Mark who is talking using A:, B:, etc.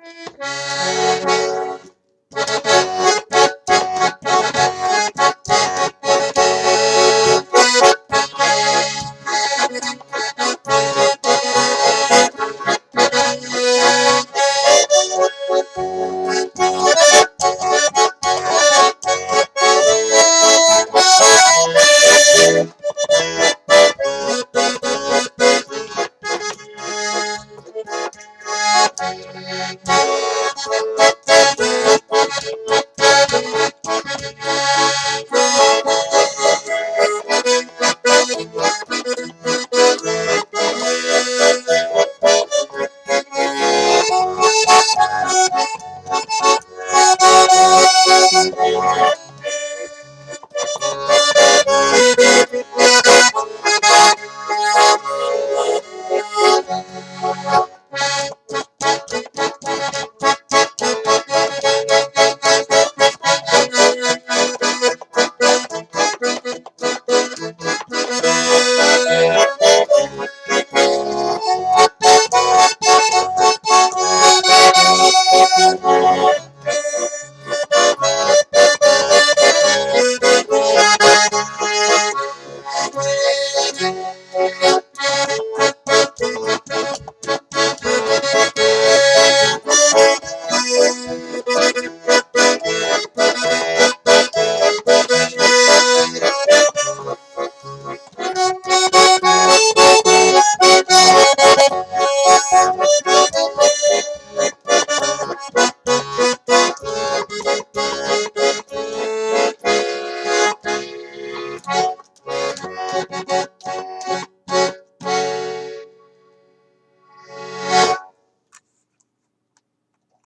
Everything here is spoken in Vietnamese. A: Música Thank you. Thank you.